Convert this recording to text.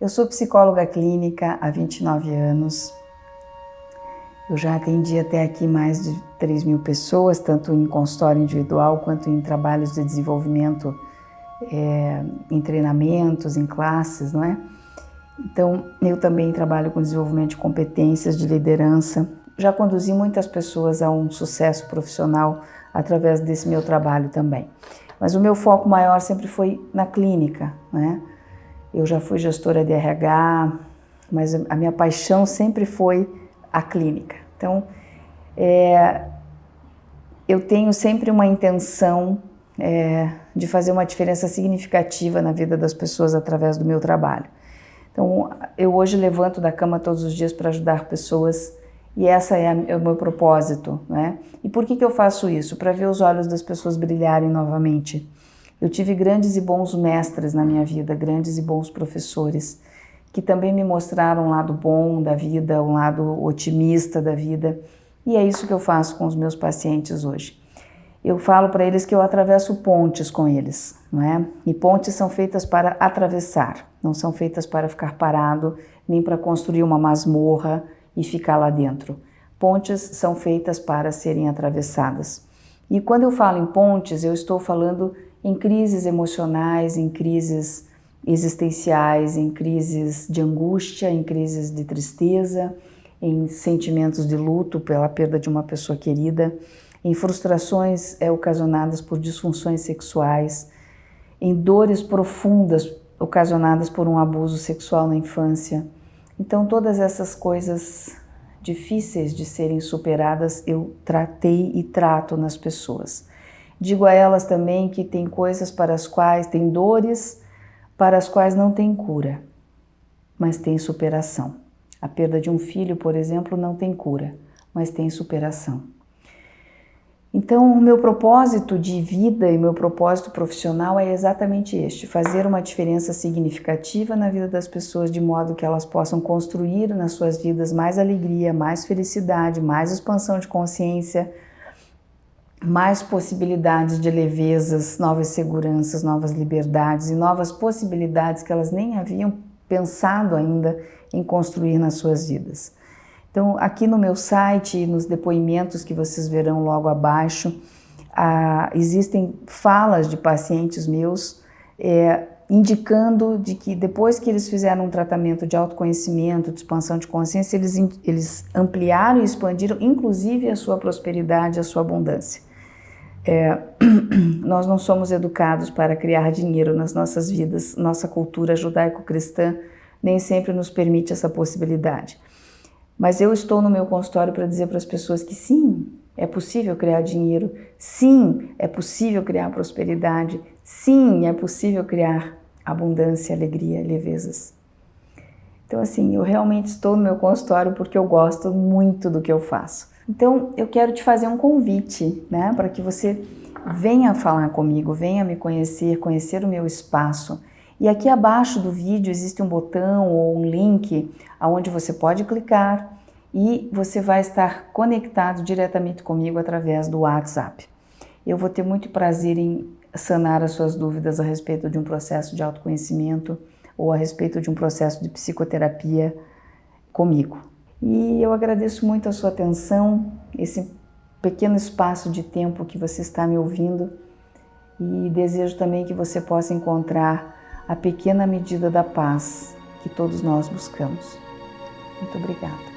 Eu sou psicóloga clínica há 29 anos. Eu já atendi até aqui mais de 3 mil pessoas, tanto em consultório individual quanto em trabalhos de desenvolvimento, é, em treinamentos, em classes, não é? Então, eu também trabalho com desenvolvimento de competências de liderança. Já conduzi muitas pessoas a um sucesso profissional através desse meu trabalho também. Mas o meu foco maior sempre foi na clínica, né? Eu já fui gestora de RH, mas a minha paixão sempre foi a clínica. Então, é, eu tenho sempre uma intenção é, de fazer uma diferença significativa na vida das pessoas através do meu trabalho. Então, eu hoje levanto da cama todos os dias para ajudar pessoas e essa é, a, é, o meu propósito, né? E por que, que eu faço isso? Para ver os olhos das pessoas brilharem novamente. Eu tive grandes e bons mestres na minha vida, grandes e bons professores, que também me mostraram um lado bom da vida, um lado otimista da vida. E é isso que eu faço com os meus pacientes hoje. Eu falo para eles que eu atravesso pontes com eles, não é? E pontes são feitas para atravessar, não são feitas para ficar parado, nem para construir uma masmorra e ficar lá dentro. Pontes são feitas para serem atravessadas. E quando eu falo em pontes, eu estou falando em crises emocionais, em crises existenciais, em crises de angústia, em crises de tristeza, em sentimentos de luto pela perda de uma pessoa querida, em frustrações é, ocasionadas por disfunções sexuais, em dores profundas ocasionadas por um abuso sexual na infância. Então, todas essas coisas difíceis de serem superadas eu tratei e trato nas pessoas. Digo a elas também que tem coisas para as quais, tem dores para as quais não tem cura, mas tem superação. A perda de um filho, por exemplo, não tem cura, mas tem superação. Então, o meu propósito de vida e meu propósito profissional é exatamente este, fazer uma diferença significativa na vida das pessoas de modo que elas possam construir nas suas vidas mais alegria, mais felicidade, mais expansão de consciência, mais possibilidades de levezas, novas seguranças, novas liberdades e novas possibilidades que elas nem haviam pensado ainda em construir nas suas vidas. Então, aqui no meu site e nos depoimentos que vocês verão logo abaixo, ah, existem falas de pacientes meus é, indicando de que depois que eles fizeram um tratamento de autoconhecimento, de expansão de consciência, eles, eles ampliaram e expandiram inclusive a sua prosperidade, a sua abundância. É, nós não somos educados para criar dinheiro nas nossas vidas. Nossa cultura judaico-cristã nem sempre nos permite essa possibilidade. Mas eu estou no meu consultório para dizer para as pessoas que sim, é possível criar dinheiro, sim, é possível criar prosperidade, sim, é possível criar abundância, alegria, levezas. Então, assim, eu realmente estou no meu consultório porque eu gosto muito do que eu faço. Então, eu quero te fazer um convite, né, para que você venha falar comigo, venha me conhecer, conhecer o meu espaço. E aqui abaixo do vídeo existe um botão ou um link aonde você pode clicar e você vai estar conectado diretamente comigo através do WhatsApp. Eu vou ter muito prazer em sanar as suas dúvidas a respeito de um processo de autoconhecimento ou a respeito de um processo de psicoterapia comigo. E eu agradeço muito a sua atenção, esse pequeno espaço de tempo que você está me ouvindo e desejo também que você possa encontrar a pequena medida da paz que todos nós buscamos. Muito obrigada.